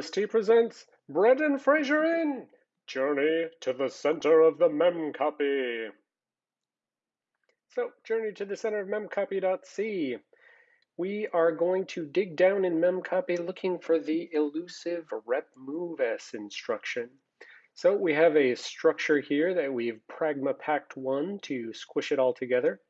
OST presents Brendan Fraser in Journey to the Center of the Memcpy. So, Journey to the Center of Memcpy.c. We are going to dig down in Memcpy looking for the elusive rep movs instruction. So we have a structure here that we've pragma packed one to squish it all together.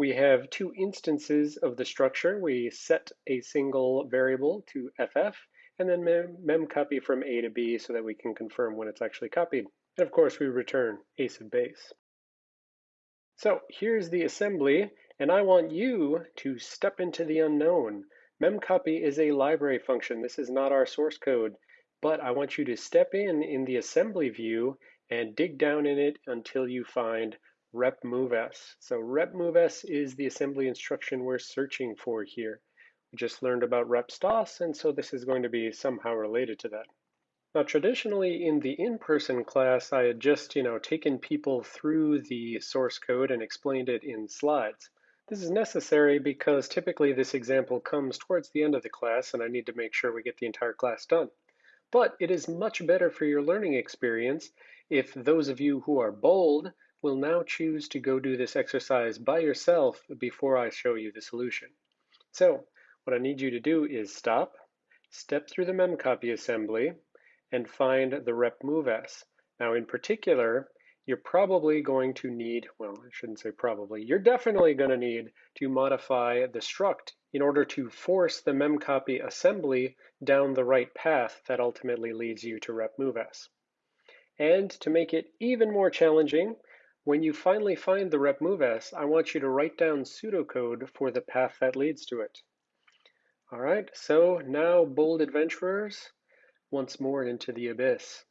We have two instances of the structure. We set a single variable to ff and then mem, mem copy from A to B so that we can confirm when it's actually copied. And of course, we return a sub base. So here's the assembly, and I want you to step into the unknown. Memcpy is a library function. This is not our source code, but I want you to step in in the assembly view and dig down in it until you find rep movs. So rep movs is the assembly instruction we're searching for here. We just learned about rep stos, and so this is going to be somehow related to that. Now, traditionally in the in-person class, I had just, you know, taken people through the source code and explained it in slides. This is necessary because typically this example comes towards the end of the class and I need to make sure we get the entire class done. But it is much better for your learning experience if those of you who are bold will now choose to go do this exercise by yourself before I show you the solution. So what I need you to do is stop, step through the memcpy assembly, and find the rep movs. Now in particular, you're probably going to need, well, I shouldn't say probably, you're definitely going to need to modify the struct in order to force the memcpy assembly down the right path that ultimately leads you to rep repmoves. And to make it even more challenging, when you finally find the rep movs, I want you to write down pseudocode for the path that leads to it. All right, so now bold adventurers, once more into the abyss.